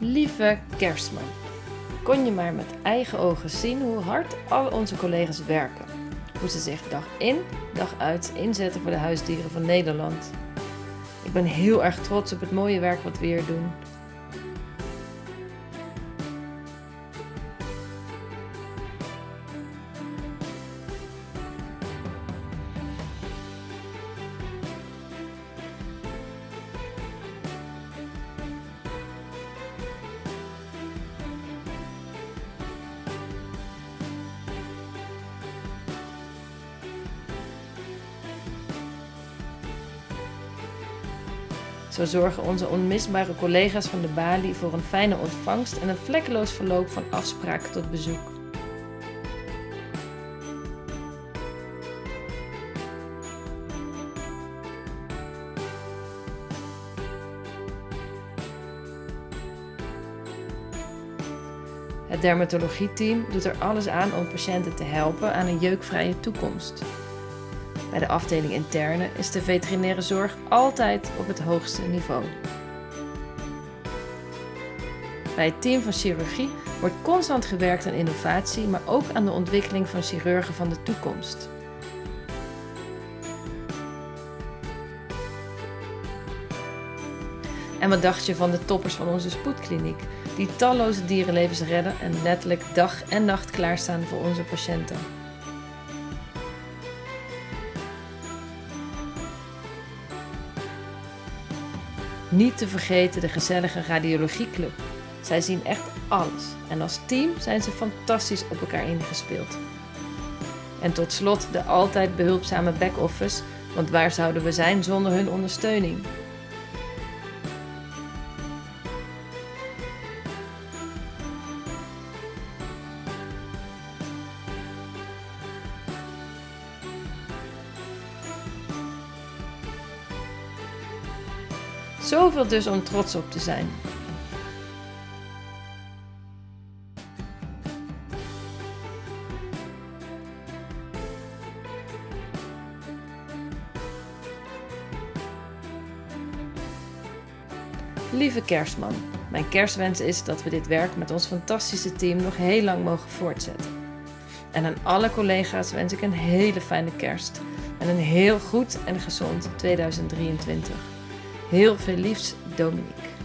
Lieve kerstman, kon je maar met eigen ogen zien hoe hard al onze collega's werken. Hoe ze zich dag in, dag uit inzetten voor de huisdieren van Nederland. Ik ben heel erg trots op het mooie werk wat we hier doen. Zo zorgen onze onmisbare collega's van de Bali voor een fijne ontvangst en een vlekkeloos verloop van afspraak tot bezoek. Het dermatologieteam doet er alles aan om patiënten te helpen aan een jeukvrije toekomst. Bij de afdeling interne is de veterinaire zorg altijd op het hoogste niveau. Bij het team van chirurgie wordt constant gewerkt aan innovatie, maar ook aan de ontwikkeling van chirurgen van de toekomst. En wat dacht je van de toppers van onze spoedkliniek, die talloze dierenlevens redden en letterlijk dag en nacht klaarstaan voor onze patiënten? Niet te vergeten de gezellige radiologieclub. Zij zien echt alles en als team zijn ze fantastisch op elkaar ingespeeld. En tot slot de altijd behulpzame back-office, want waar zouden we zijn zonder hun ondersteuning? Zoveel dus om trots op te zijn. Lieve kerstman, mijn kerstwens is dat we dit werk met ons fantastische team nog heel lang mogen voortzetten. En aan alle collega's wens ik een hele fijne kerst en een heel goed en gezond 2023. Heel veel liefs, Dominique.